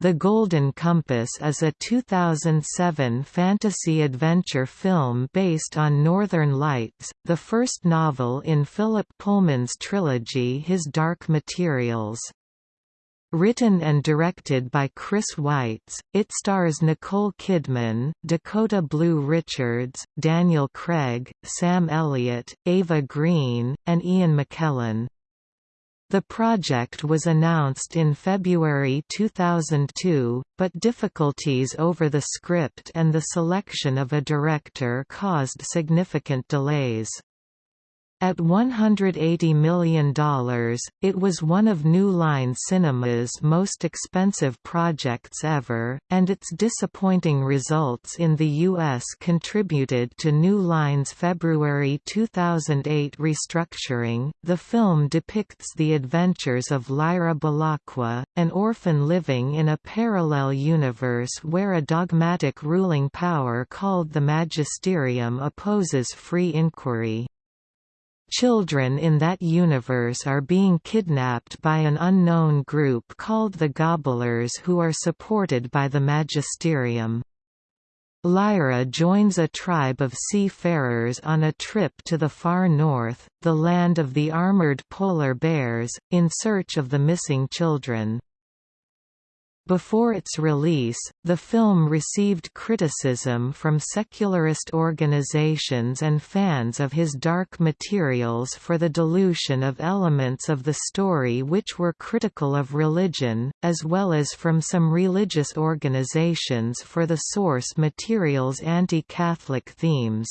The Golden Compass is a 2007 fantasy-adventure film based on Northern Lights, the first novel in Philip Pullman's trilogy His Dark Materials. Written and directed by Chris Weitz, it stars Nicole Kidman, Dakota Blue Richards, Daniel Craig, Sam Elliott, Eva Green, and Ian McKellen. The project was announced in February 2002, but difficulties over the script and the selection of a director caused significant delays. At $180 million, it was one of New Line Cinema's most expensive projects ever, and its disappointing results in the U.S. contributed to New Line's February 2008 restructuring. The film depicts the adventures of Lyra Belacqua, an orphan living in a parallel universe where a dogmatic ruling power called the Magisterium opposes free inquiry. Children in that universe are being kidnapped by an unknown group called the Gobblers who are supported by the Magisterium. Lyra joins a tribe of seafarers on a trip to the far north, the land of the armored polar bears, in search of the missing children. Before its release, the film received criticism from secularist organizations and fans of his dark materials for the dilution of elements of the story which were critical of religion, as well as from some religious organizations for the source material's anti-Catholic themes.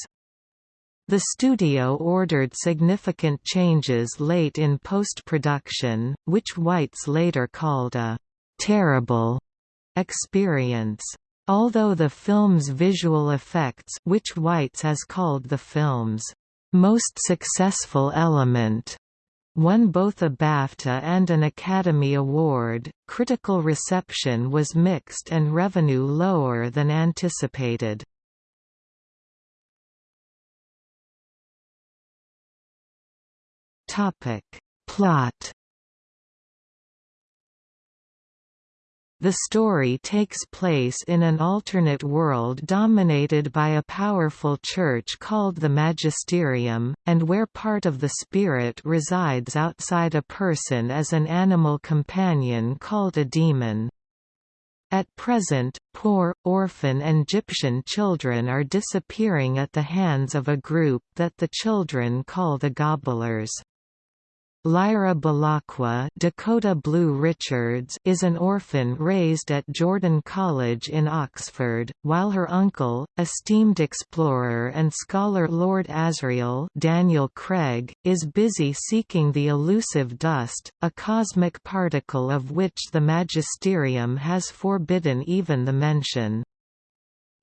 The studio ordered significant changes late in post-production, which Weitz later called a terrible experience. Although the film's visual effects which Weitz has called the film's most successful element won both a BAFTA and an Academy Award, critical reception was mixed and revenue lower than anticipated. Plot The story takes place in an alternate world dominated by a powerful church called the Magisterium, and where part of the spirit resides outside a person as an animal companion called a demon. At present, poor, orphan and Egyptian children are disappearing at the hands of a group that the children call the Gobblers. Lyra Belacqua Dakota Blue Richards is an orphan raised at Jordan College in Oxford, while her uncle, esteemed explorer and scholar Lord Asriel Daniel Craig, is busy seeking the elusive dust, a cosmic particle of which the magisterium has forbidden even the mention.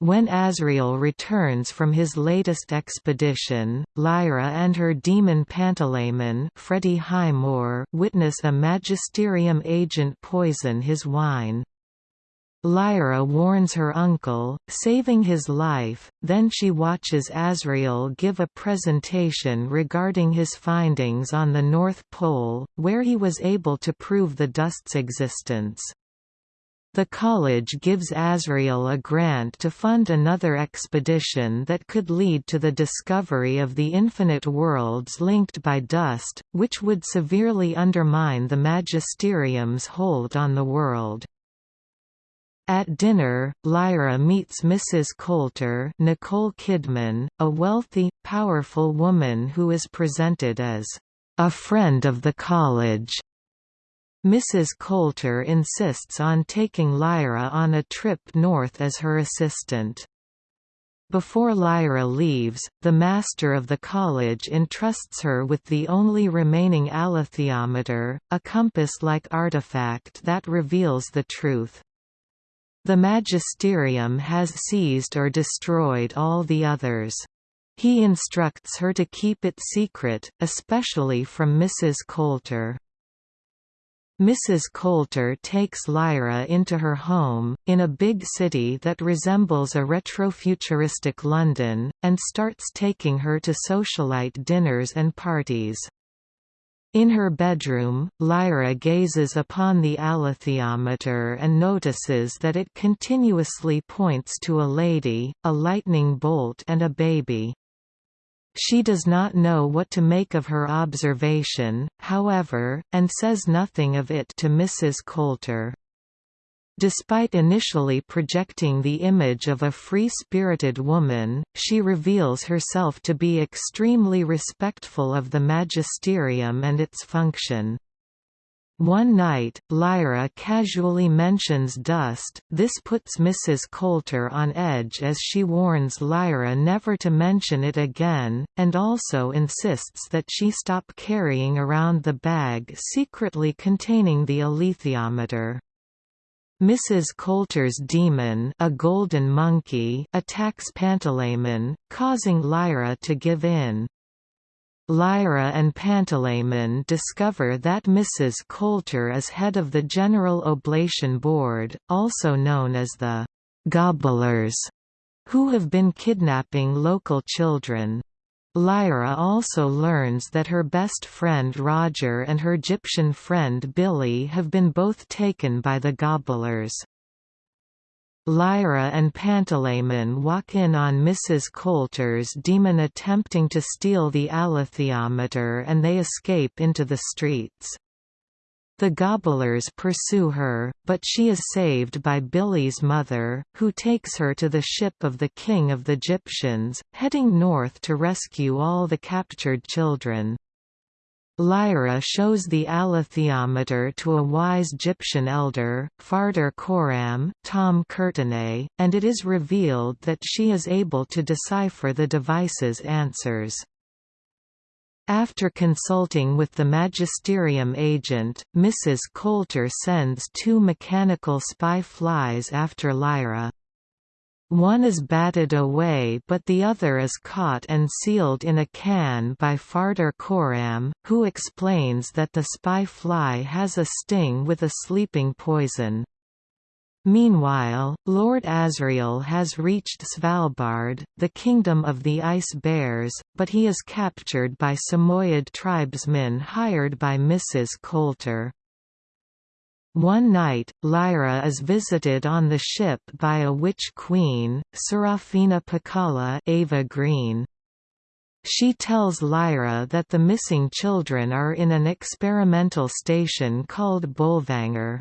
When Asriel returns from his latest expedition, Lyra and her demon Pantalaimon Freddie Highmore witness a Magisterium agent poison his wine. Lyra warns her uncle, saving his life, then she watches Asriel give a presentation regarding his findings on the North Pole, where he was able to prove the dust's existence. The college gives Asriel a grant to fund another expedition that could lead to the discovery of the infinite worlds linked by dust, which would severely undermine the magisterium's hold on the world. At dinner, Lyra meets Mrs. Coulter Nicole Kidman, a wealthy, powerful woman who is presented as a friend of the college. Mrs. Coulter insists on taking Lyra on a trip north as her assistant. Before Lyra leaves, the master of the college entrusts her with the only remaining alethiometer, a compass-like artifact that reveals the truth. The magisterium has seized or destroyed all the others. He instructs her to keep it secret, especially from Mrs. Coulter. Mrs. Coulter takes Lyra into her home, in a big city that resembles a retrofuturistic London, and starts taking her to socialite dinners and parties. In her bedroom, Lyra gazes upon the alethiometer and notices that it continuously points to a lady, a lightning bolt and a baby. She does not know what to make of her observation, however, and says nothing of it to Mrs. Coulter. Despite initially projecting the image of a free-spirited woman, she reveals herself to be extremely respectful of the magisterium and its function. One night, Lyra casually mentions dust, this puts Mrs. Coulter on edge as she warns Lyra never to mention it again, and also insists that she stop carrying around the bag secretly containing the alethiometer. Mrs. Coulter's demon a golden monkey attacks Pantalaimon, causing Lyra to give in. Lyra and Pantalaimon discover that Mrs. Coulter is head of the General Oblation Board, also known as the «gobblers», who have been kidnapping local children. Lyra also learns that her best friend Roger and her Egyptian friend Billy have been both taken by the Gobblers. Lyra and Pantalaimon walk in on Mrs. Coulter's demon attempting to steal the alethiometer and they escape into the streets. The Gobblers pursue her, but she is saved by Billy's mother, who takes her to the ship of the King of the Egyptians, heading north to rescue all the captured children. Lyra shows the alethiometer to a wise Egyptian elder, Farder Coram Tom Courtenay, and it is revealed that she is able to decipher the device's answers. After consulting with the magisterium agent, Mrs. Coulter sends two mechanical spy flies after Lyra. One is batted away but the other is caught and sealed in a can by Farder Coram, who explains that the spy fly has a sting with a sleeping poison. Meanwhile, Lord Asriel has reached Svalbard, the kingdom of the ice bears, but he is captured by Samoyed tribesmen hired by Mrs. Coulter. One night, Lyra is visited on the ship by a witch queen, Serafina Pekkala Eva Green. She tells Lyra that the missing children are in an experimental station called Bolvangar.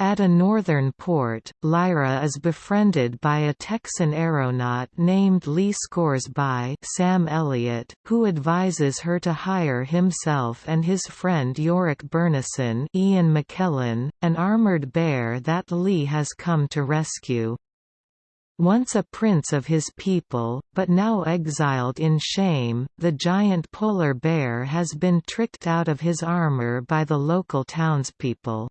At a northern port, Lyra is befriended by a Texan aeronaut named Lee Scoresby Sam Elliott, who advises her to hire himself and his friend Iorek Byrnison Ian McKellen, an armored bear that Lee has come to rescue. Once a prince of his people, but now exiled in shame, the giant polar bear has been tricked out of his armor by the local townspeople.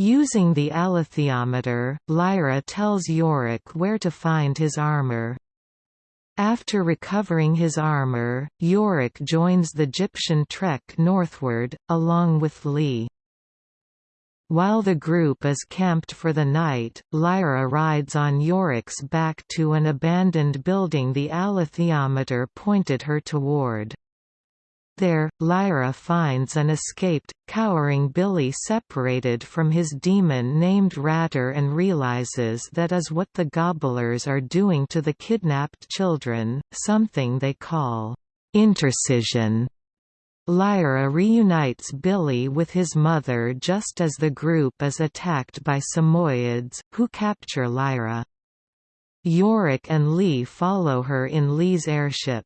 Using the alethiometer, Lyra tells Iorek where to find his armor. After recovering his armor, Iorek joins the Egyptian trek northward, along with Lee. While the group is camped for the night, Lyra rides on Iorek's back to an abandoned building the alethiometer pointed her toward. There, Lyra finds an escaped, cowering Billy separated from his demon named Ratter and realizes that is what the gobblers are doing to the kidnapped children, something they call intercision. Lyra reunites Billy with his mother just as the group is attacked by Samoyeds, who capture Lyra. Iorek and Lee follow her in Lee's airship.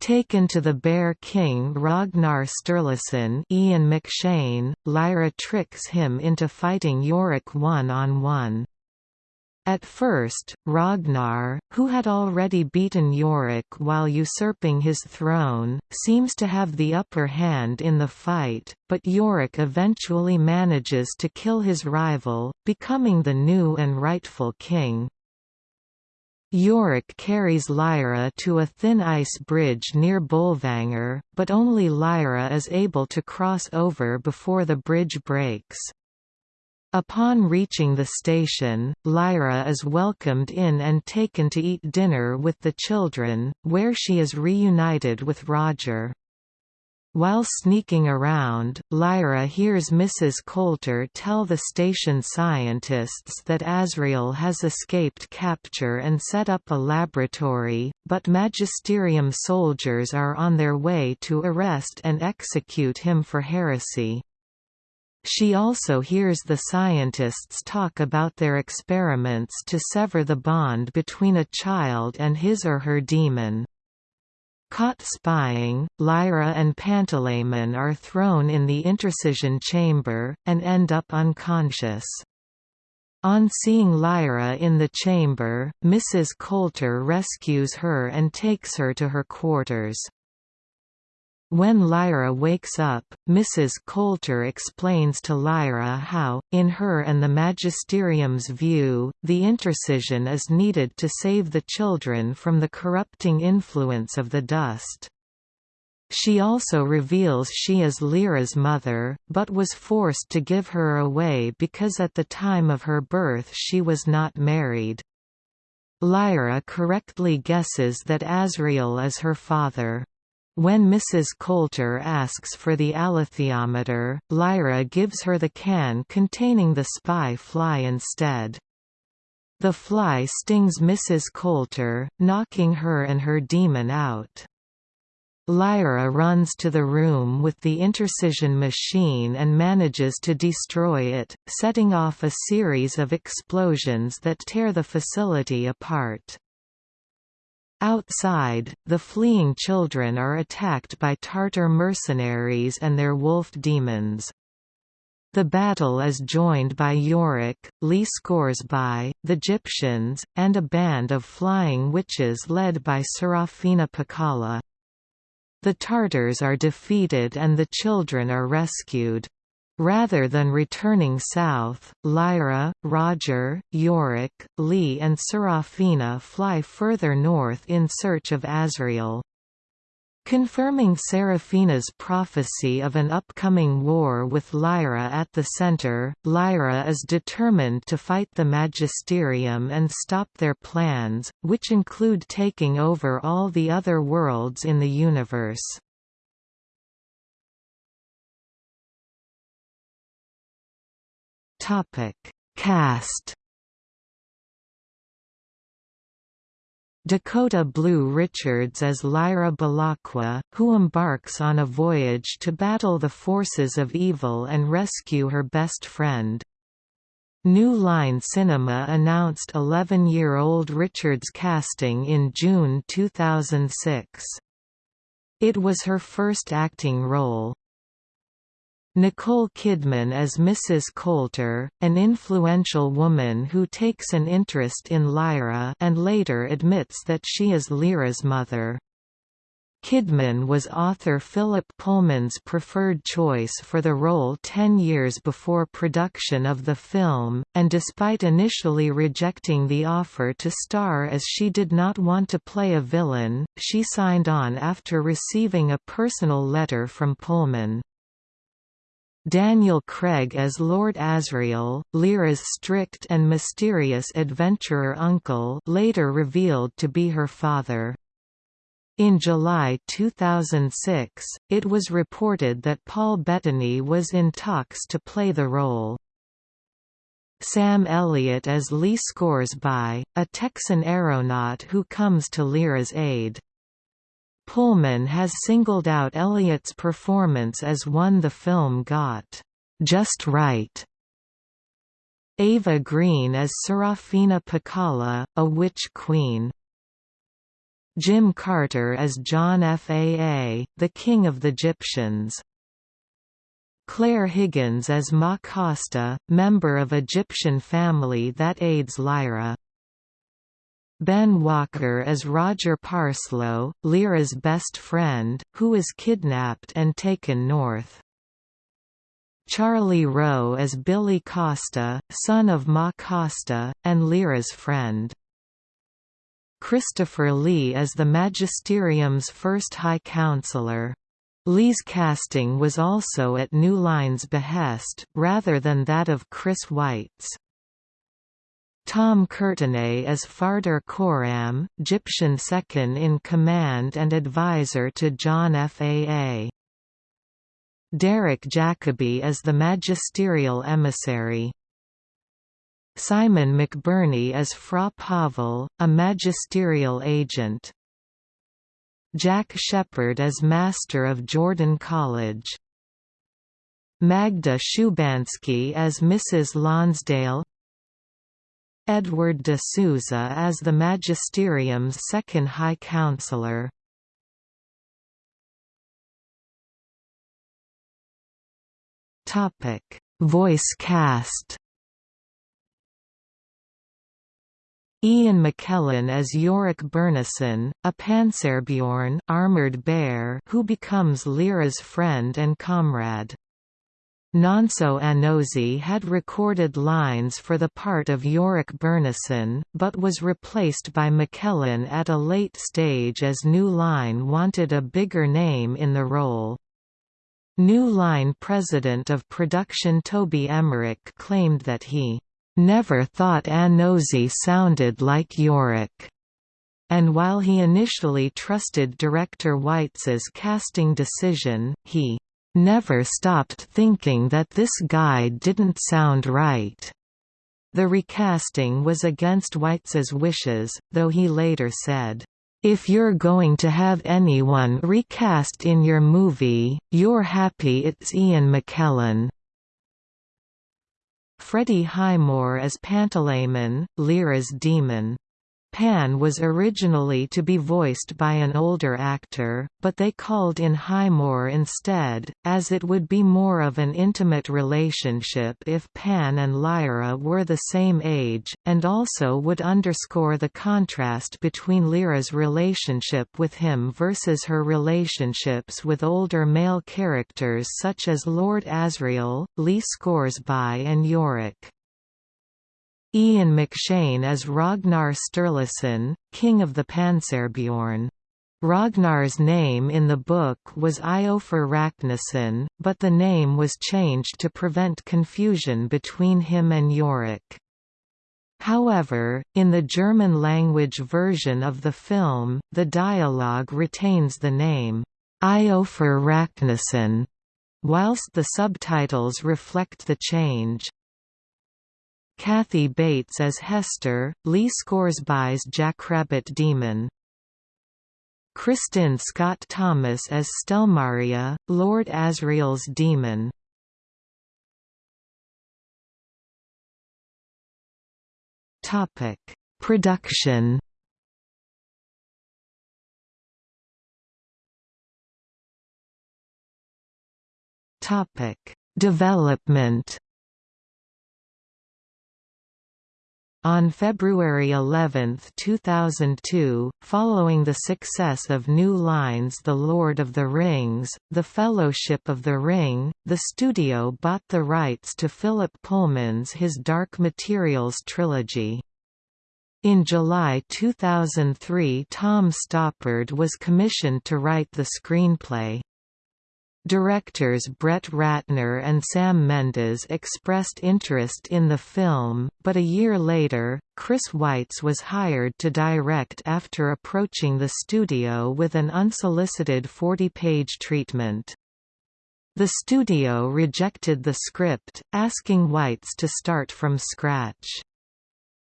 Taken to the Bear King Ragnar Sturluson Ian McShane, Lyra tricks him into fighting Iorek one-on-one. -on -one. At first, Ragnar, who had already beaten Iorek while usurping his throne, seems to have the upper hand in the fight, but Iorek eventually manages to kill his rival, becoming the new and rightful king. Iorek carries Lyra to a thin ice bridge near Bolvangar, but only Lyra is able to cross over before the bridge breaks. Upon reaching the station, Lyra is welcomed in and taken to eat dinner with the children, where she is reunited with Roger. While sneaking around, Lyra hears Mrs. Coulter tell the station scientists that Asriel has escaped capture and set up a laboratory, but Magisterium soldiers are on their way to arrest and execute him for heresy. She also hears the scientists talk about their experiments to sever the bond between a child and his or her demon. Caught spying, Lyra and Pantalaimon are thrown in the intercision chamber, and end up unconscious. On seeing Lyra in the chamber, Mrs. Coulter rescues her and takes her to her quarters. When Lyra wakes up, Mrs. Coulter explains to Lyra how, in her and the magisterium's view, the intercision is needed to save the children from the corrupting influence of the dust. She also reveals she is Lyra's mother, but was forced to give her away because at the time of her birth she was not married. Lyra correctly guesses that Asriel is her father. When Mrs. Coulter asks for the alethiometer, Lyra gives her the can containing the spy fly instead. The fly stings Mrs. Coulter, knocking her and her demon out. Lyra runs to the room with the intercision machine and manages to destroy it, setting off a series of explosions that tear the facility apart. Outside, the fleeing children are attacked by Tartar mercenaries and their wolf demons. The battle is joined by Iorek, Lee Scoresby, the Egyptians, and a band of flying witches led by Serafina Pekkala. The Tartars are defeated and the children are rescued. Rather than returning south, Lyra, Roger, Iorek, Lee and Serafina fly further north in search of Asriel. Confirming Serafina's prophecy of an upcoming war with Lyra at the center, Lyra is determined to fight the Magisterium and stop their plans, which include taking over all the other worlds in the universe. Topic: Cast. Dakota Blue Richards as Lyra Belacqua, who embarks on a voyage to battle the forces of evil and rescue her best friend. New Line Cinema announced 11-year-old Richards' casting in June 2006. It was her first acting role. Nicole Kidman as Mrs. Coulter, an influential woman who takes an interest in Lyra and later admits that she is Lyra's mother. Kidman was author Philip Pullman's preferred choice for the role ten years before production of the film, and despite initially rejecting the offer to star as she did not want to play a villain, she signed on after receiving a personal letter from Pullman. Daniel Craig as Lord Asriel, Lyra's strict and mysterious adventurer uncle later revealed to be her father. In July 2006, it was reported that Paul Bettany was in talks to play the role. Sam Elliott as Lee Scoresby, a Texan aeronaut who comes to Lyra's aid. Pullman has singled out Elliott's performance as one the film got just right. Eva Green as Serafina Pekkala, a witch queen. Jim Carter as John Faa, the king of the Egyptians. Claire Higgins as Ma Costa, member of Egyptian family that aids Lyra. Ben Walker as Roger Parslow, Lyra's best friend, who is kidnapped and taken north. Charlie Rowe as Billy Costa, son of Ma Costa, and Lyra's friend. Christopher Lee as the Magisterium's first High Counselor. Lee's casting was also at New Line's behest, rather than that of Chris Weitz. Tom Courtenay as Farder Coram, Egyptian second-in-command and advisor to John Faa. Derek Jacobi as the magisterial emissary. Simon McBurney as Fra Pavel, a magisterial agent. Jack Shepherd as Master of Jordan College. Magda Szubanski as Mrs. Lonsdale Edward de Souza as the Magisterium's second High Counselor. Voice cast. Ian McKellen as Iorek Byrnison, a Panzerbjorn armored bear who becomes Lyra's friend and comrade. Nonso Anozie had recorded lines for the part of Iorek Byrnison, but was replaced by McKellen at a late stage as New Line wanted a bigger name in the role. New Line president of production Toby Emmerich claimed that he never thought Anozie sounded like Iorek. And while he initially trusted director Weitz's casting decision, he never stopped thinking that this guy didn't sound right. The recasting was against Weitz's wishes, though he later said, if you're going to have anyone recast in your movie, you're happy it's Ian McKellen. Freddie Highmore as Pantalaimon, Lyra's demon. Pan was originally to be voiced by an older actor, but they called in Highmore instead, as it would be more of an intimate relationship if Pan and Lyra were the same age, and also would underscore the contrast between Lyra's relationship with him versus her relationships with older male characters such as Lord Asriel, Lee Scoresby and Iorek. Ian McShane as Ragnar Sturluson, King of the Panzerbjorn. Ragnar's name in the book was Iofur Raknison, but the name was changed to prevent confusion between him and Iorek. However, in the German-language version of the film, the dialogue retains the name, Iofur Raknison, whilst the subtitles reflect the change. Kathy Bates as Hester, Lee Scoresby's Jackrabbit Demon. Kristin Scott Thomas as Stelmaria, Lord Asriel's Demon. Topic: Production. Topic: Development. On February 11, 2002, following the success of New Line's The Lord of the Rings, The Fellowship of the Ring, the studio bought the rights to Philip Pullman's His Dark Materials trilogy. In July 2003 Tom Stoppard was commissioned to write the screenplay. Directors Brett Ratner and Sam Mendes expressed interest in the film, but a year later, Chris Weitz was hired to direct after approaching the studio with an unsolicited 40-page treatment. The studio rejected the script, asking Weitz to start from scratch.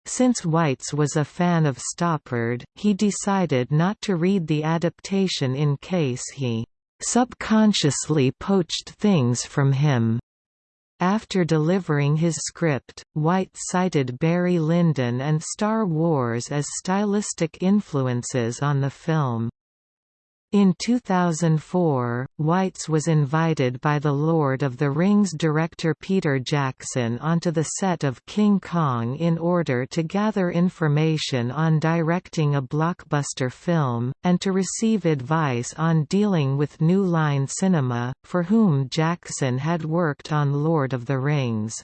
Since Weitz was a fan of Stoppard, he decided not to read the adaptation in case he subconsciously poached things from him. After delivering his script, Weitz cited Barry Lyndon and Star Wars as stylistic influences on the film. In 2004, Weitz was invited by the Lord of the Rings director Peter Jackson onto the set of King Kong in order to gather information on directing a blockbuster film, and to receive advice on dealing with New Line Cinema, for whom Jackson had worked on Lord of the Rings.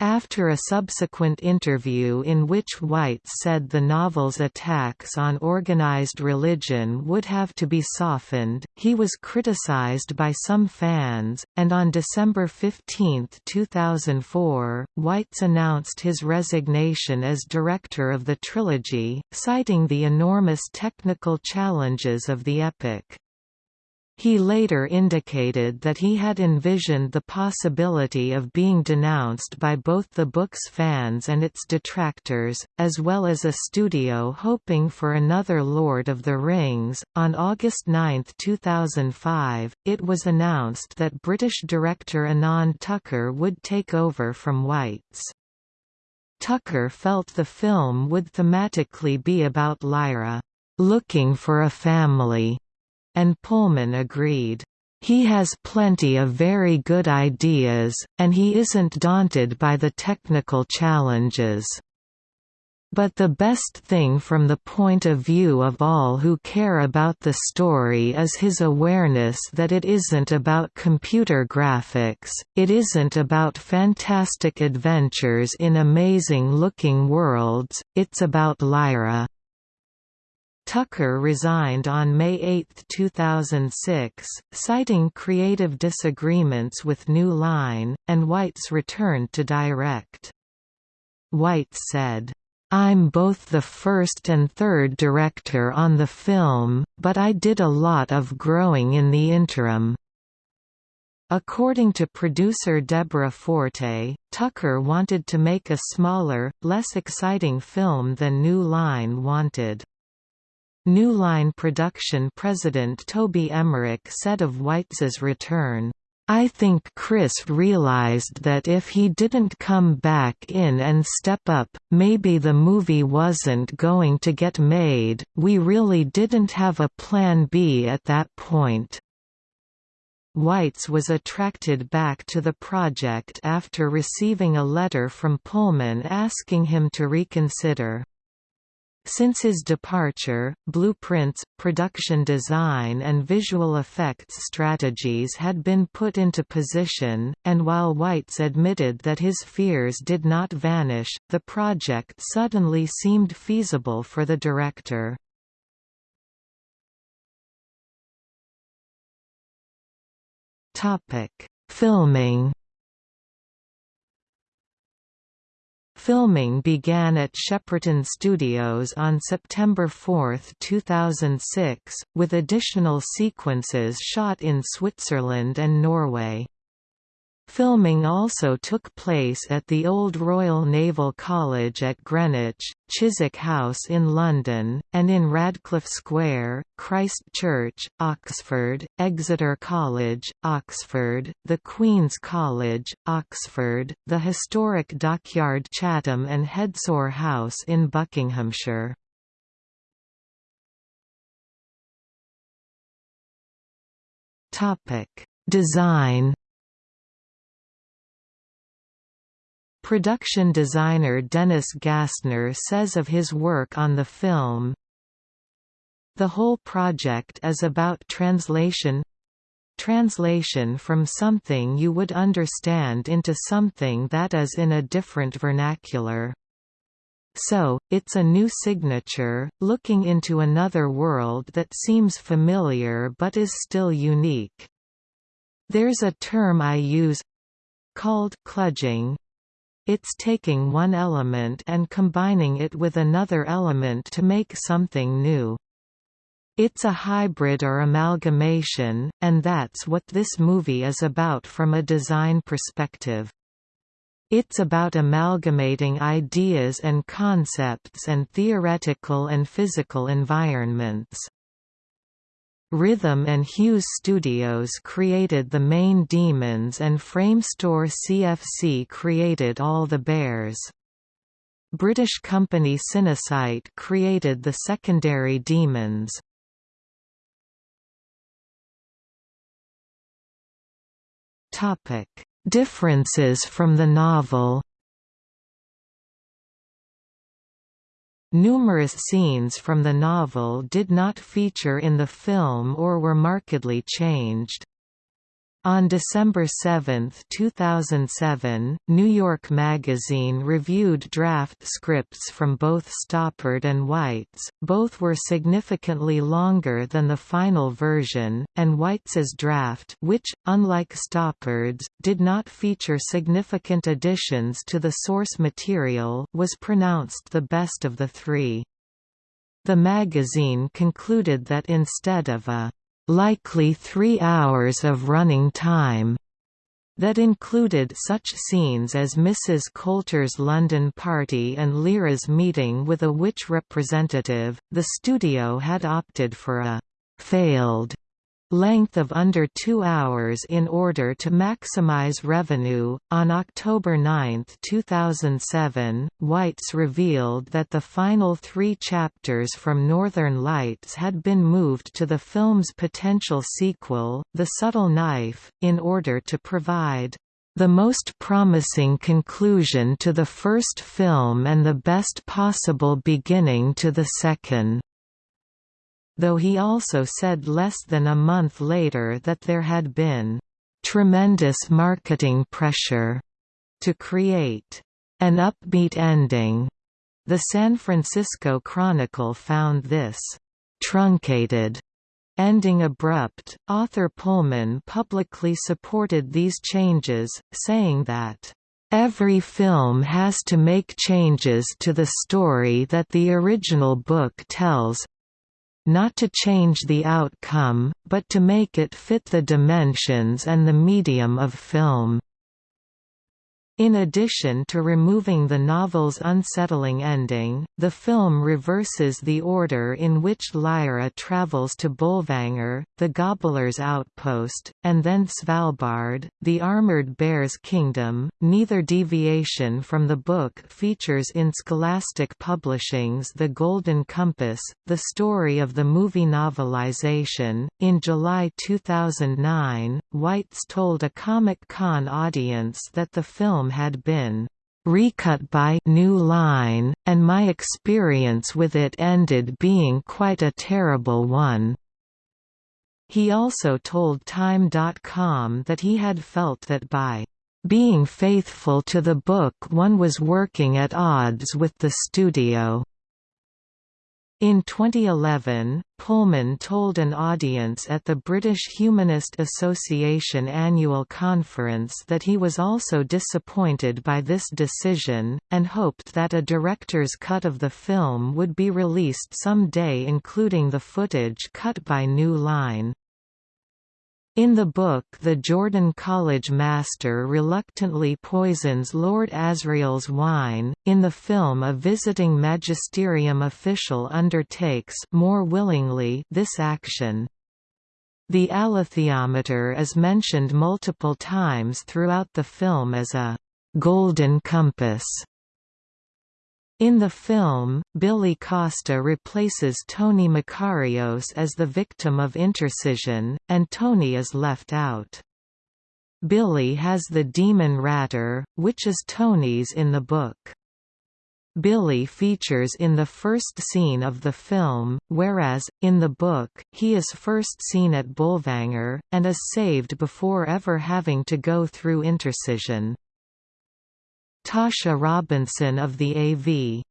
After a subsequent interview in which Weitz said the novel's attacks on organized religion would have to be softened, he was criticized by some fans, and on December 15, 2004, Weitz announced his resignation as director of the trilogy, citing the enormous technical challenges of the epic. He later indicated that he had envisioned the possibility of being denounced by both the book's fans and its detractors, as well as a studio hoping for another Lord of the Rings. On August 9, 2005, it was announced that British director Anand Tucker would take over from Weitz. Tucker felt the film would thematically be about Lyra, looking for a family and Pullman agreed. He has plenty of very good ideas, and he isn't daunted by the technical challenges. But the best thing from the point of view of all who care about the story is his awareness that it isn't about computer graphics, it isn't about fantastic adventures in amazing-looking worlds, it's about Lyra. Tucker resigned on May 8, 2006, citing creative disagreements with New Line, and Weitz's return to direct. Weitz said, I'm both the first and third director on the film, but I did a lot of growing in the interim. According to producer Deborah Forte, Tucker wanted to make a smaller, less exciting film than New Line wanted. New Line production president Toby Emmerich said of Weitz's return, I think Chris realized that if he didn't come back in and step up, maybe the movie wasn't going to get made, we really didn't have a plan B at that point. Weitz was attracted back to the project after receiving a letter from Pullman asking him to reconsider. Since his departure, blueprints, production design and visual effects strategies had been put into position, and while Weitz admitted that his fears did not vanish, the project suddenly seemed feasible for the director. Filming Filming began at Shepperton Studios on September 4, 2006, with additional sequences shot in Switzerland and Norway. Filming also took place at the Old Royal Naval College at Greenwich, Chiswick House in London, and in Radcliffe Square, Christ Church, Oxford, Exeter College, Oxford, the Queen's College, Oxford, the historic Dockyard Chatham and Hedsor House in Buckinghamshire. Topic Design Production designer Dennis Gassner says of his work on the film, The whole project is about translation translation from something you would understand into something that is in a different vernacular. So, it's a new signature, looking into another world that seems familiar but is still unique. There's a term I use called kludging, it's taking one element and combining it with another element to make something new. It's a hybrid or amalgamation, and that's what this movie is about from a design perspective. It's about amalgamating ideas and concepts and theoretical and physical environments. Rhythm and Hues Studios created the main demons and Framestore CFC created all the bears. British company Cinesite created the secondary demons. Differences from the novel Numerous scenes from the novel did not feature in the film or were markedly changed. On December 7, 2007, New York Magazine reviewed draft scripts from both Stoppard and Weitz. Both were significantly longer than the final version, and Weitz's draft, which, unlike Stoppard's, did not feature significant additions to the source material, was pronounced the best of the three. The magazine concluded that instead of a likely three hours of running time that included such scenes as Mrs. Coulter's London party and Lyra's meeting with a witch representative. The studio had opted for a failed length of under two hours in order to maximize revenue. On October 9, 2007, Weitz revealed that the final three chapters from Northern Lights had been moved to the film's potential sequel, The Subtle Knife, in order to provide the most promising conclusion to the first film and the best possible beginning to the second though he also said less than a month later that there had been tremendous marketing pressure to create an upbeat ending. The San Francisco Chronicle found this truncated ending abrupt. Author Pullman publicly supported these changes, saying that Every film has to make changes to the story that the original book tells, not to change the outcome, but to make it fit the dimensions and the medium of film. In addition to removing the novel's unsettling ending, the film reverses the order in which Lyra travels to Bolvangar, the Gobblers' outpost, and then Svalbard, the Armored Bear's kingdom. Neither deviation from the book features in Scholastic Publishing's The Golden Compass, the story of the movie novelization. In July 2009, Weitz told a Comic Con audience that the film film had been recut by New Line, and my experience with it ended being quite a terrible one. He also told Time.com that he had felt that by being faithful to the book one was working at odds with the studio. In 2011, Pullman told an audience at the British Humanist Association annual conference that he was also disappointed by this decision, and hoped that a director's cut of the film would be released some day including the footage cut by New Line. In the book the Jordan College master reluctantly poisons Lord Asriel's wine, in the film a visiting magisterium official undertakes more willingly this action. The alethiometer is mentioned multiple times throughout the film as a «golden compass» In the film, Billy Costa replaces Tony Makarios as the victim of intercision, and Tony is left out. Billy has the demon Ratter, which is Tony's in the book. Billy features in the first scene of the film, whereas, in the book, he is first seen at Bolvangar, and is saved before ever having to go through intercision. Tasha Robinson of the AV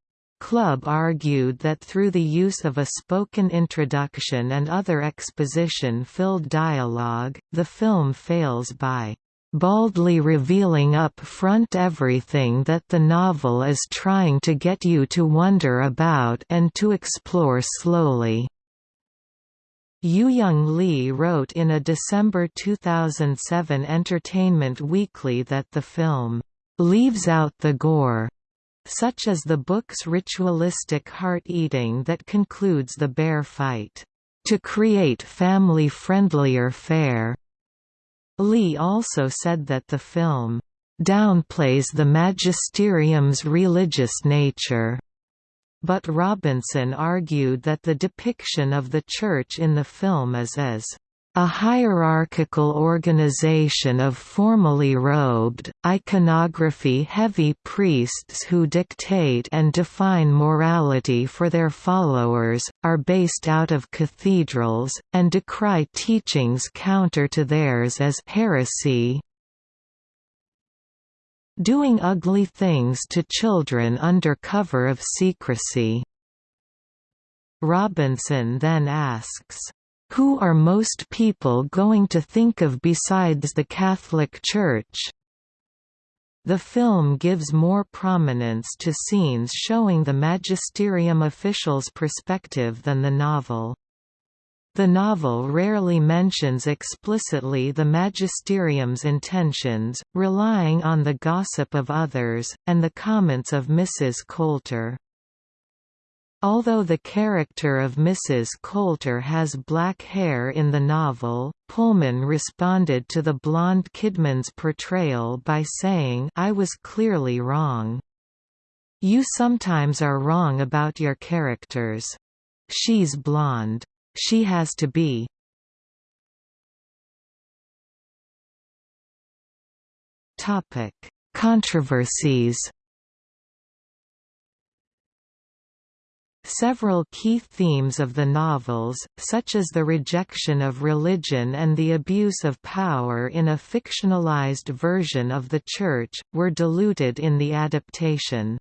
Club argued that through the use of a spoken introduction and other exposition-filled dialogue, the film fails by baldly revealing up front everything that the novel is trying to get you to wonder about and to explore slowly. Yu Young Lee wrote in a December 2007 Entertainment Weekly that the film leaves out the gore, such as the book's ritualistic heart-eating that concludes the bear fight, to create family-friendlier fare. Lee also said that the film downplays the magisterium's religious nature. But Robinson argued that the depiction of the Church in the film is as a hierarchical organization of formally robed, iconography-heavy priests who dictate and define morality for their followers, are based out of cathedrals, and decry teachings counter to theirs as heresy, doing ugly things to children under cover of secrecy. Robinson then asks, who are most people going to think of besides the Catholic Church? The film gives more prominence to scenes showing the magisterium official's perspective than the novel. The novel rarely mentions explicitly the magisterium's intentions, relying on the gossip of others, and the comments of Mrs. Coulter. Although the character of Mrs. Coulter has black hair in the novel, Pullman responded to the blonde Kidman's portrayal by saying I was clearly wrong. You sometimes are wrong about your characters. She's blonde. She has to be. Controversies. Several key themes of the novels, such as the rejection of religion and the abuse of power in a fictionalized version of the Church, were diluted in the adaptation.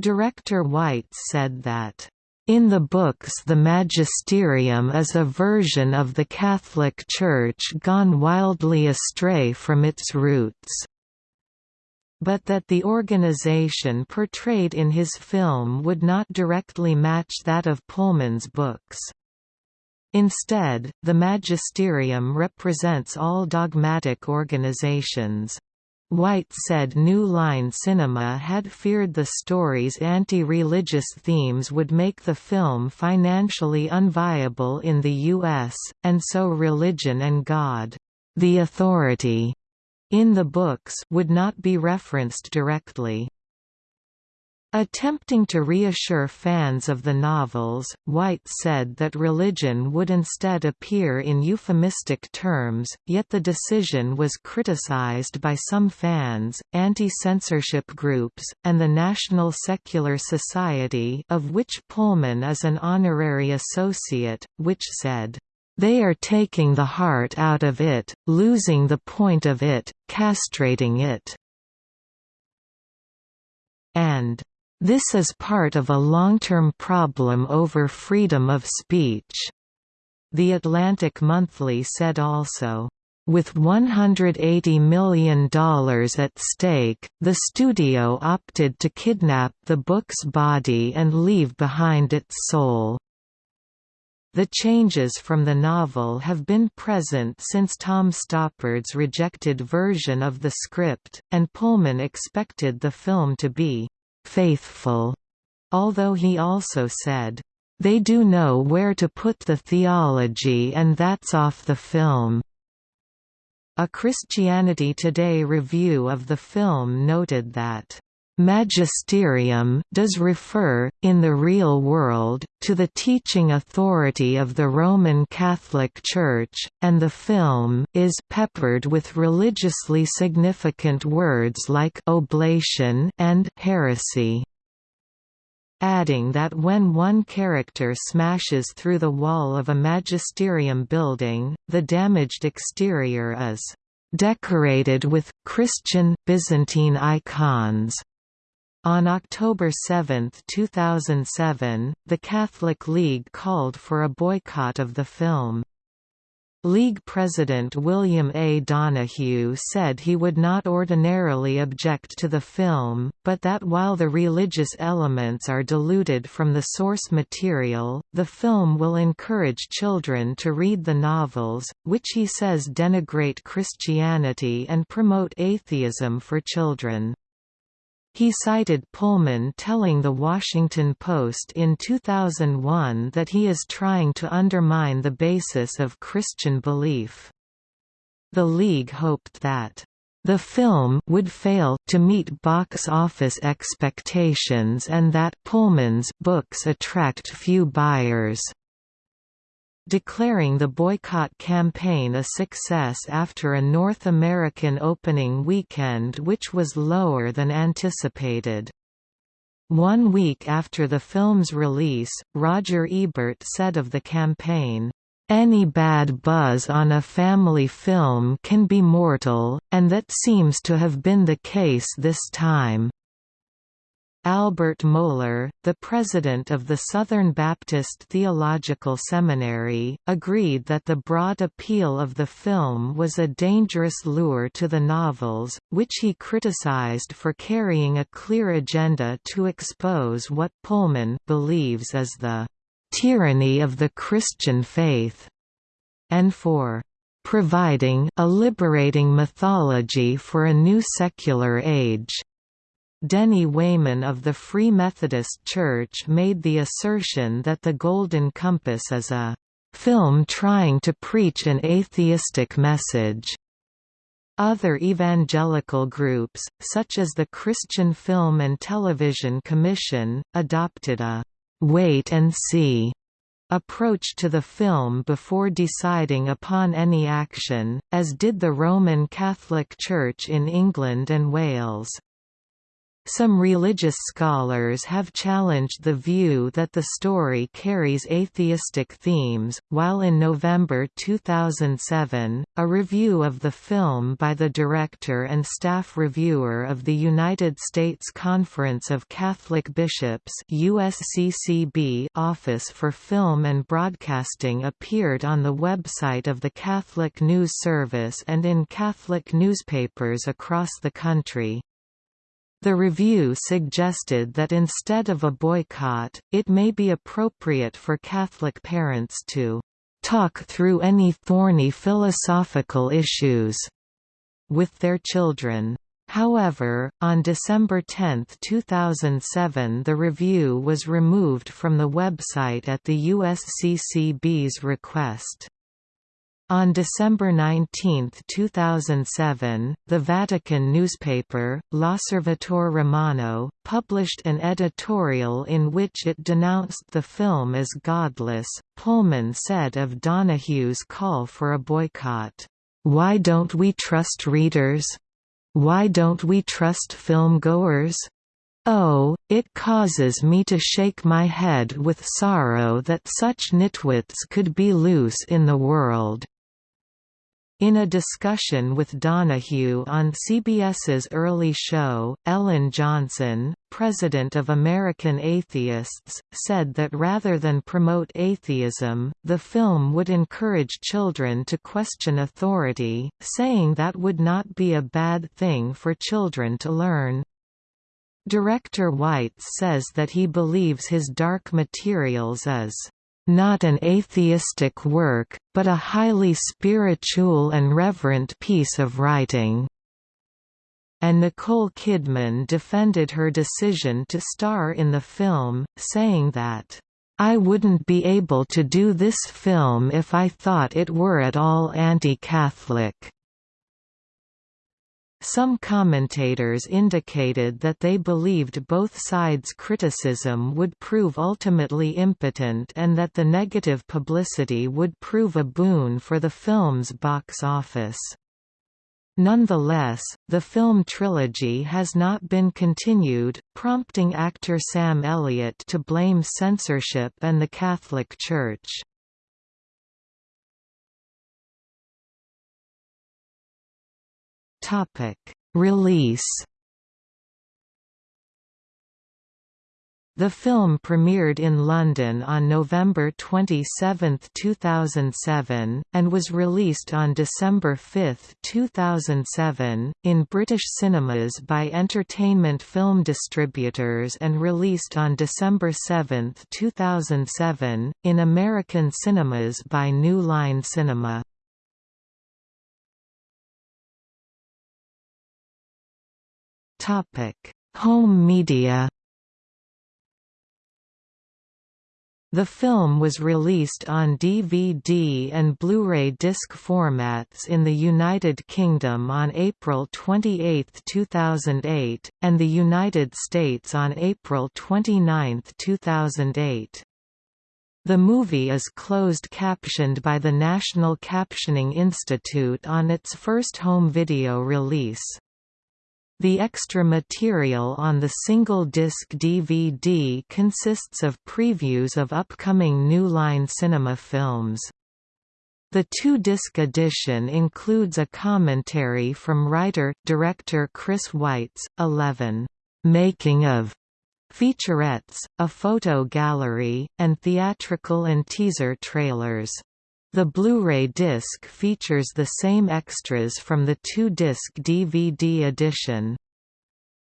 Director Weitz said that in the books the magisterium is a version of the Catholic Church gone wildly astray from its roots. But that the organization portrayed in his film would not directly match that of Pullman's books. Instead, the magisterium represents all dogmatic organizations. Weitz said New Line Cinema had feared the story's anti-religious themes would make the film financially unviable in the U.S., and so religion and God, the authority, in the books would not be referenced directly. Attempting to reassure fans of the novels, Weitz said that religion would instead appear in euphemistic terms, yet the decision was criticized by some fans, anti-censorship groups, and the National Secular Society of which Pullman is an honorary associate, which said, "...they are taking the heart out of it, losing the point of it, castrating it." and this is part of a long-term problem over freedom of speech. The Atlantic Monthly said also, with $180 million at stake, the studio opted to kidnap the book's body and leave behind its soul. The changes from the novel have been present since Tom Stoppard's rejected version of the script, and Pullman expected the film to be faithful, although he also said, they do know where to put the theology and that's off the film. A Christianity Today review of the film noted that Magisterium does refer, in the real world, to the teaching authority of the Roman Catholic Church, and the film is peppered with religiously significant words like oblation and heresy adding that when one character smashes through the wall of a magisterium building, the damaged exterior is decorated with Christian Byzantine icons. On October 7, 2007, the Catholic League called for a boycott of the film. League President William A. Donohue said he would not ordinarily object to the film, but that while the religious elements are diluted from the source material, the film will encourage children to read the novels, which he says denigrate Christianity and promote atheism for children. He cited Pullman telling The Washington Post in 2001 that he is trying to undermine the basis of Christian belief. The League hoped that the film would fail to meet box office expectations and that Pullman's books attract few buyers declaring the boycott campaign a success after a North American opening weekend which was lower than anticipated. One week after the film's release, Roger Ebert said of the campaign, "...any bad buzz on a family film can be mortal, and that seems to have been the case this time." Albert Mohler, the president of the Southern Baptist Theological Seminary, agreed that the broad appeal of the film was a dangerous lure to the novels, which he criticized for carrying a clear agenda to expose what Pullman believes is the tyranny of the Christian faith, and for providing a liberating mythology for a new secular age. Denny Wayman of the Free Methodist Church made the assertion that The Golden Compass is a film trying to preach an atheistic message. Other evangelical groups, such as the Christian Film and Television Commission, adopted a «wait and see» approach to the film before deciding upon any action, as did the Roman Catholic Church in England and Wales. Some religious scholars have challenged the view that the story carries atheistic themes, while in November 2007, a review of the film by the director and staff reviewer of the United States Conference of Catholic Bishops USCCB Office for Film and Broadcasting appeared on the website of the Catholic News Service and in Catholic newspapers across the country. The review suggested that instead of a boycott, it may be appropriate for Catholic parents to talk through any thorny philosophical issues with their children. However, on December 10, 2007 the review was removed from the website at the USCCB's request. On December 19, 2007, the Vatican newspaper, L'Osservatore Romano, published an editorial in which it denounced the film as godless. Pullman said of Donohue's call for a boycott, Why don't we trust readers? Why don't we trust filmgoers? Oh, it causes me to shake my head with sorrow that such nitwits could be loose in the world. In a discussion with Donohue on CBS's early show, Ellen Johnson, president of American Atheists, said that rather than promote atheism, the film would encourage children to question authority, saying that would not be a bad thing for children to learn. Director Weitz says that he believes his Dark Materials is not an atheistic work, but a highly spiritual and reverent piece of writing." And Nicole Kidman defended her decision to star in the film, saying that, "...I wouldn't be able to do this film if I thought it were at all anti-Catholic." Some commentators indicated that they believed both sides' criticism would prove ultimately impotent and that the negative publicity would prove a boon for the film's box office. Nonetheless, the film trilogy has not been continued, prompting actor Sam Elliott to blame censorship and the Catholic Church. Topic: Release. The film premiered in London on November 27, 2007, and was released on December 5, 2007, in British cinemas by Entertainment Film Distributors and released on December 7, 2007, in American cinemas by New Line Cinema. Topic: Home media. The film was released on DVD and Blu-ray disc formats in the United Kingdom on April 28, 2008, and the United States on April 29, 2008. The movie is closed captioned by the National Captioning Institute on its first home video release. The extra material on the single-disc DVD consists of previews of upcoming New Line Cinema films. The two-disc edition includes a commentary from writer-director Chris Weitz, 11 «making of» featurettes, a photo gallery, and theatrical and teaser trailers. The Blu-ray disc features the same extras from the two-disc DVD edition.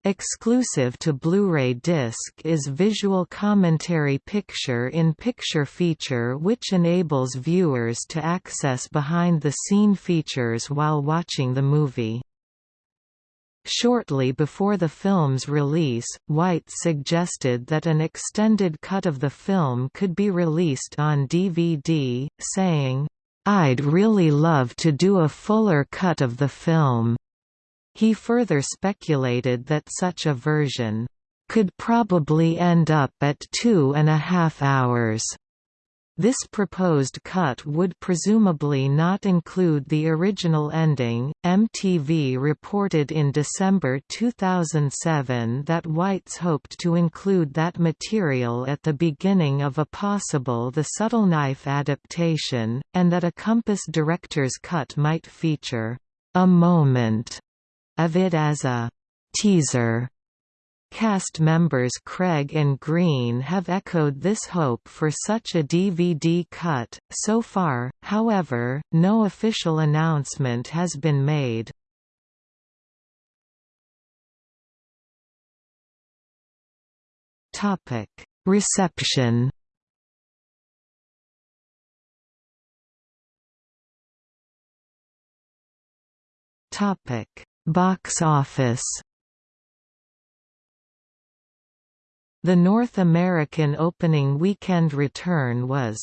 Exclusive to Blu-ray disc is Visual Commentary Picture-in-Picture feature which enables viewers to access behind-the-scene features while watching the movie. Shortly before the film's release, Weitz suggested that an extended cut of the film could be released on DVD, saying, "'I'd really love to do a fuller cut of the film. He further speculated that such a version could probably end up at two and a half hours. This proposed cut would presumably not include the original ending. MTV reported in December 2007 that Weitz hoped to include that material at the beginning of a possible The Subtle Knife adaptation, and that a Compass director's cut might feature a moment of it as a «teaser». Cast members Craig and Green have echoed this hope for such a DVD cut. So far, however, no official announcement has been made. Topic: Reception. Topic: Box office The North American opening weekend return was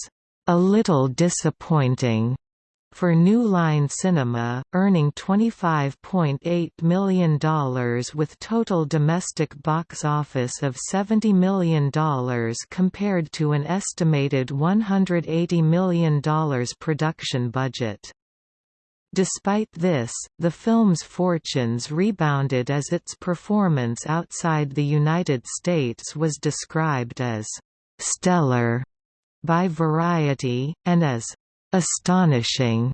a little disappointing for New Line Cinema, earning $25.8 million with total domestic box office of $70 million compared to an estimated $180 million production budget. Despite this, the film's fortunes rebounded as its performance outside the United States was described as «stellar» by Variety, and as «astonishing»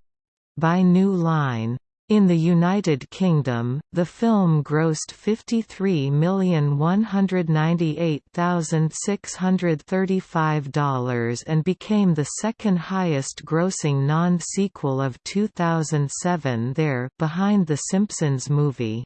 by New Line. In the United Kingdom, the film grossed $53,198,635 and became the second highest grossing non-sequel of 2007 there behind The Simpsons movie.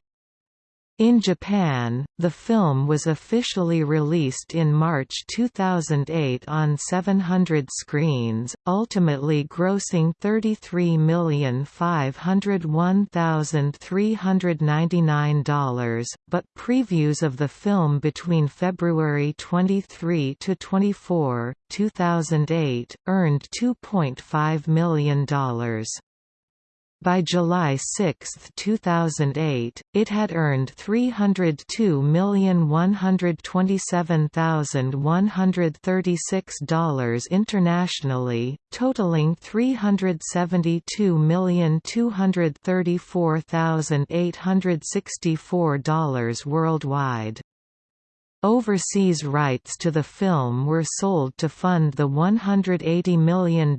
In Japan, the film was officially released in March 2008 on 700 screens, ultimately grossing $33,501,399, but previews of the film between February 23 to 24, 2008, earned $2.5 million. By July 6, 2008, it had earned $302,127,136 internationally, totaling $372,234,864 worldwide. Overseas rights to the film were sold to fund the $180 million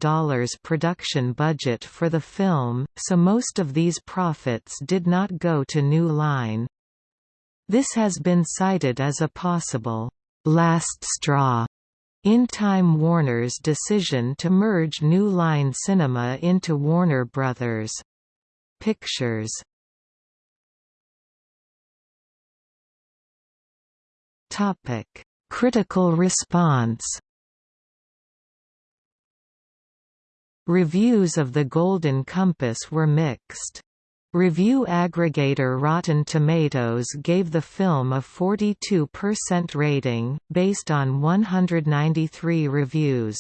production budget for the film, so most of these profits did not go to New Line. This has been cited as a possible «last straw» in Time Warner's decision to merge New Line Cinema into Warner Brothers. Pictures Topic: Critical response. Reviews of The Golden Compass were mixed. Review aggregator Rotten Tomatoes gave the film a 42% rating, based on 193 reviews.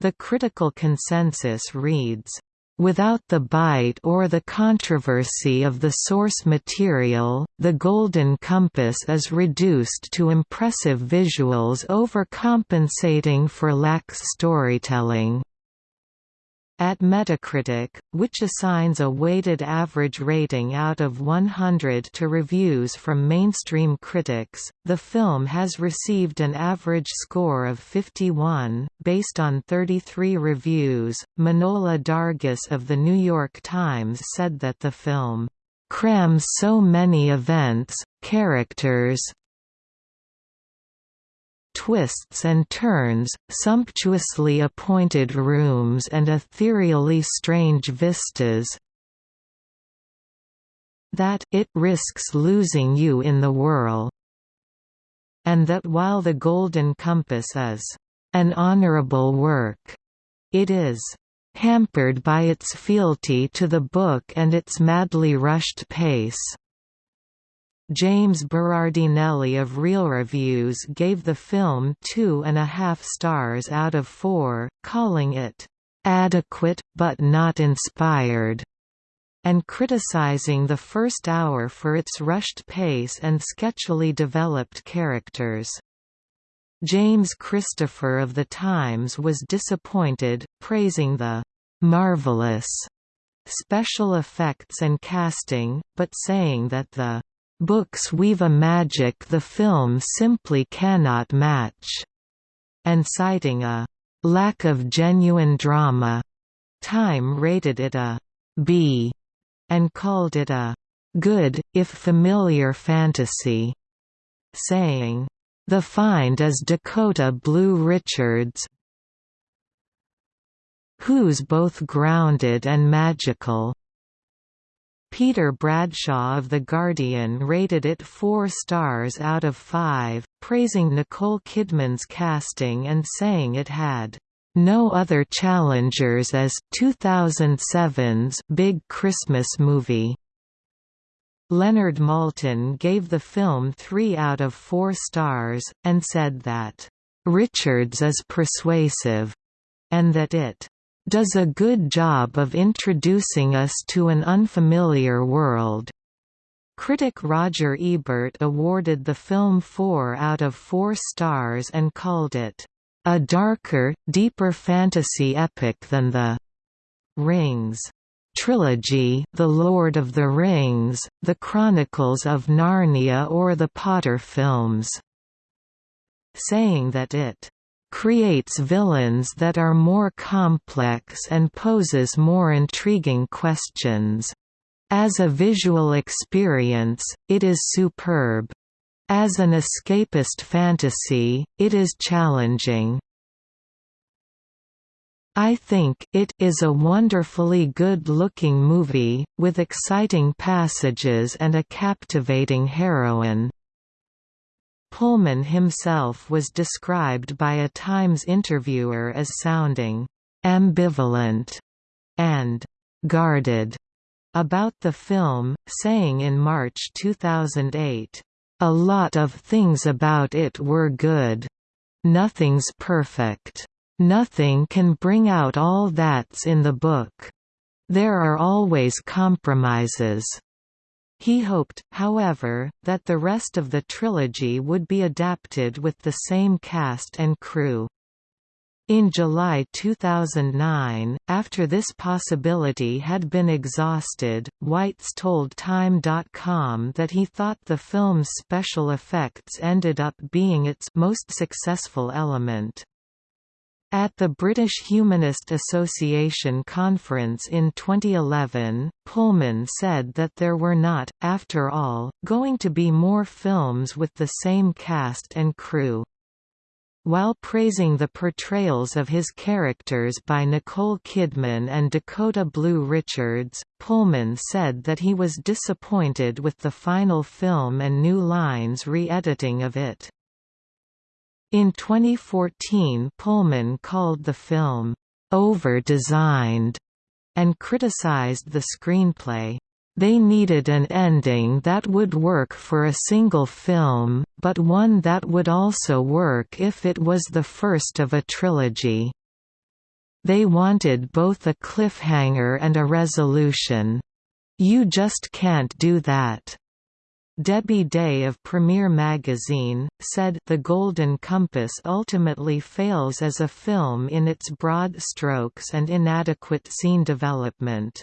The critical consensus reads, Without the bite or the controversy of the source material, The Golden Compass is reduced to impressive visuals overcompensating for lax storytelling. At Metacritic, which assigns a weighted average rating out of 100 to reviews from mainstream critics, the film has received an average score of 51, based on 33 reviews. Manohla Dargis of The New York Times said that the film crams so many events, characters, twists and turns, sumptuously appointed rooms and ethereally strange vistas that it risks losing you in the whirl, and that while the Golden Compass is an honorable work, it is hampered by its fealty to the book and its madly rushed pace. James Berardinelli of Real Reviews gave the film two and a half stars out of four, calling it adequate, but not inspired, and criticizing the first hour for its rushed pace and sketchily developed characters. James Christopher of The Times was disappointed, praising the «marvelous» special effects and casting, but saying that the Books weave a magic the film simply cannot match, and citing a lack of genuine drama. Time rated it a B and called it a good, if familiar fantasy, saying, The find is Dakota Blue Richards, who's both grounded and magical. Peter Bradshaw of The Guardian rated it four stars out of five, praising Nicole Kidman's casting and saying it had no other challengers as 2007's big Christmas movie. Leonard Maltin gave the film three out of four stars, and said that, "...Richards is persuasive," and that it does a good job of introducing us to an unfamiliar world. Critic Roger Ebert awarded the film four out of four stars and called it, "...a darker, deeper fantasy epic than the Rings." trilogy The Lord of the Rings, The Chronicles of Narnia or the Potter films", saying that it creates villains that are more complex and poses more intriguing questions. As a visual experience, it is superb. As an escapist fantasy, it is challenging. I think it is a wonderfully good-looking movie, with exciting passages and a captivating heroine. Pullman himself was described by a Times interviewer as sounding ambivalent and guarded about the film, saying in March 2008, "A lot of things about it were good. Nothing's perfect. Nothing can bring out all that's in the book. There are always compromises." He hoped, however, that the rest of the trilogy would be adapted with the same cast and crew. In July 2009, after this possibility had been exhausted, Weitz told Time.com that he thought the film's special effects ended up being its most successful element. At the British Humanist Association conference in 2011, Pullman said that there were not, after all, going to be more films with the same cast and crew. While praising the portrayals of his characters by Nicole Kidman and Dakota Blue Richards, Pullman said that he was disappointed with the final film and New Line's re-editing of it. In 2014 Pullman called the film, "...over-designed", and criticized the screenplay. They needed an ending that would work for a single film, but one that would also work if it was the first of a trilogy. They wanted both a cliffhanger and a resolution. You just can't do that. Debbie Day of Premiere Magazine, said The Golden Compass ultimately fails as a film in its broad strokes and inadequate scene development.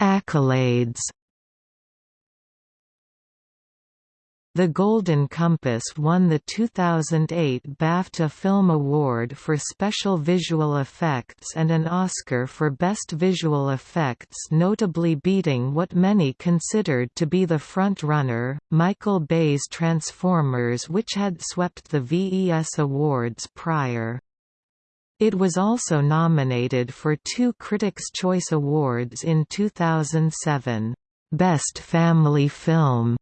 Accolades The Golden Compass won the 2008 BAFTA Film Award for Special Visual Effects and an Oscar for Best Visual Effects notably beating what many considered to be the front-runner, Michael Bay's Transformers which had swept the VES Awards prior. It was also nominated for two Critics' Choice Awards in 2007, Best Family Film,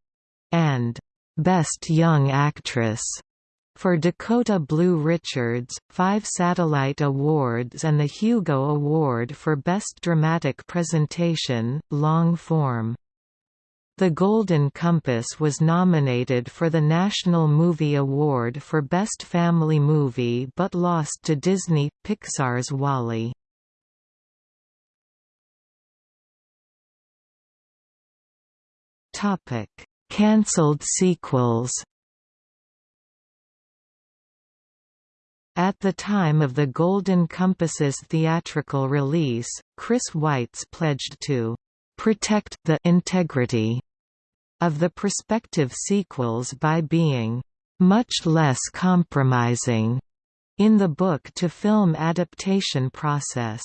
and Best Young Actress for Dakota Blue Richards, five Satellite Awards and the Hugo Award for Best Dramatic Presentation, Long Form. The Golden Compass was nominated for the National Movie Award for Best Family Movie but lost to Disney – Pixar's WALL-E. Cancelled sequels At the time of the Golden Compass's theatrical release, Chris Weitz pledged to protect the integrity of the prospective sequels by being much less compromising in the book-to-film adaptation process.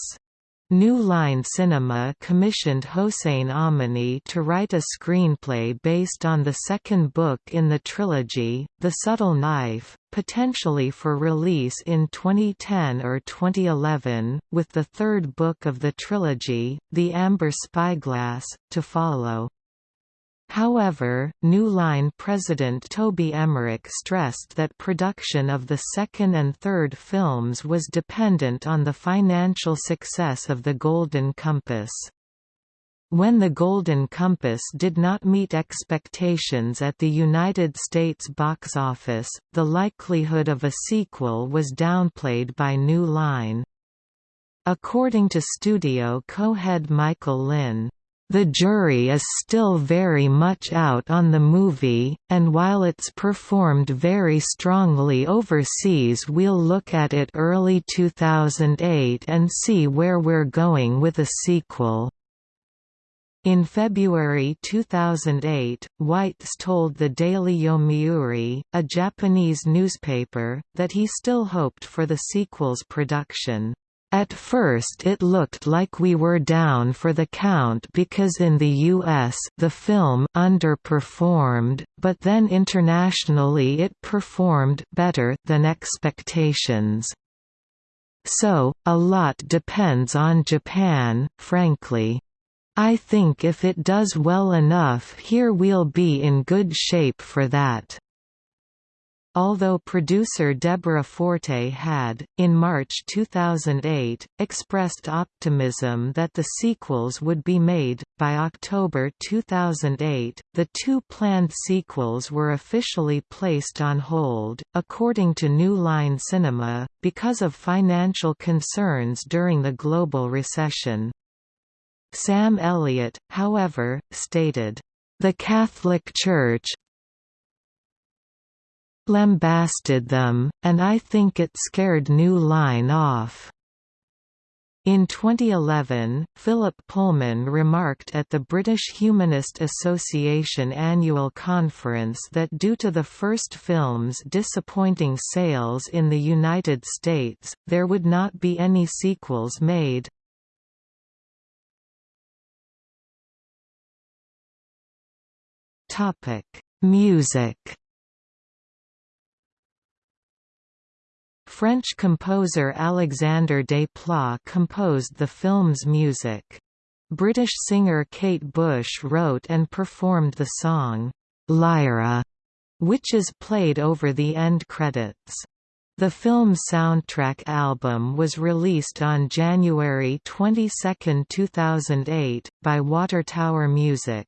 New Line Cinema commissioned Hossein Amini to write a screenplay based on the second book in the trilogy, The Subtle Knife, potentially for release in 2010 or 2011, with the third book of the trilogy, The Amber Spyglass, to follow. However, New Line president Toby Emmerich stressed that production of the second and third films was dependent on the financial success of the Golden Compass. When the Golden Compass did not meet expectations at the United States box office, the likelihood of a sequel was downplayed by New Line. According to studio co-head Michael Lynne, the jury is still very much out on the movie, and while it's performed very strongly overseas we'll look at it early 2008 and see where we're going with a sequel. In February 2008, Weitz told the Daily Yomiuri, a Japanese newspaper, that he still hoped for the sequel's production. At first it looked like we were down for the count because in the US the film underperformed, but then internationally it performed better than expectations. So, a lot depends on Japan, frankly. I think if it does well enough here we'll be in good shape for that. Although producer Deborah Forte had, in March 2008, expressed optimism that the sequels would be made, by October 2008, the two planned sequels were officially placed on hold, according to New Line Cinema, because of financial concerns during the global recession. Sam Elliott, however, stated, "...the Catholic Church, lambasted them, and I think it scared New Line off. In 2011, Philip Pullman remarked at the British Humanist Association annual conference that due to the first film's disappointing sales in the United States, there would not be any sequels made. Music French composer Alexandre Desplat composed the film's music. British singer Kate Bush wrote and performed the song, Lyra, which is played over the end credits. The film's soundtrack album was released on January 22, 2008, by Watertower Music.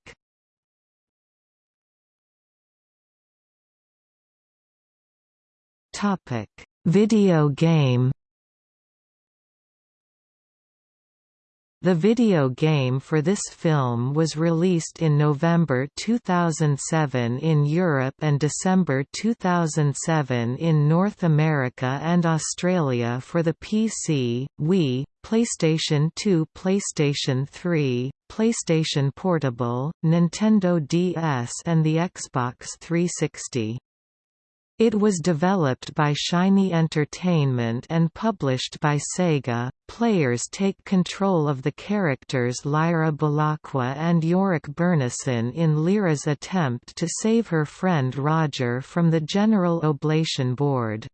Topic Video game The video game for this film was released in November 2007 in Europe and December 2007 in North America and Australia for the PC, Wii, PlayStation 2 PlayStation 3, PlayStation Portable, Nintendo DS and the Xbox 360. It was developed by Shiny Entertainment and published by Sega. Players take control of the characters Lyra Belacqua and Iorek Byrnison in Lyra's attempt to save her friend Roger from the General Oblation Board.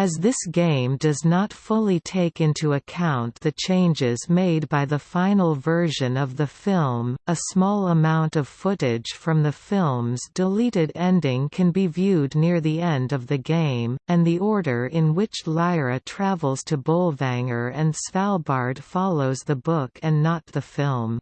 As this game does not fully take into account the changes made by the final version of the film, a small amount of footage from the film's deleted ending can be viewed near the end of the game, and the order in which Lyra travels to Bolvangar and Svalbard follows the book and not the film.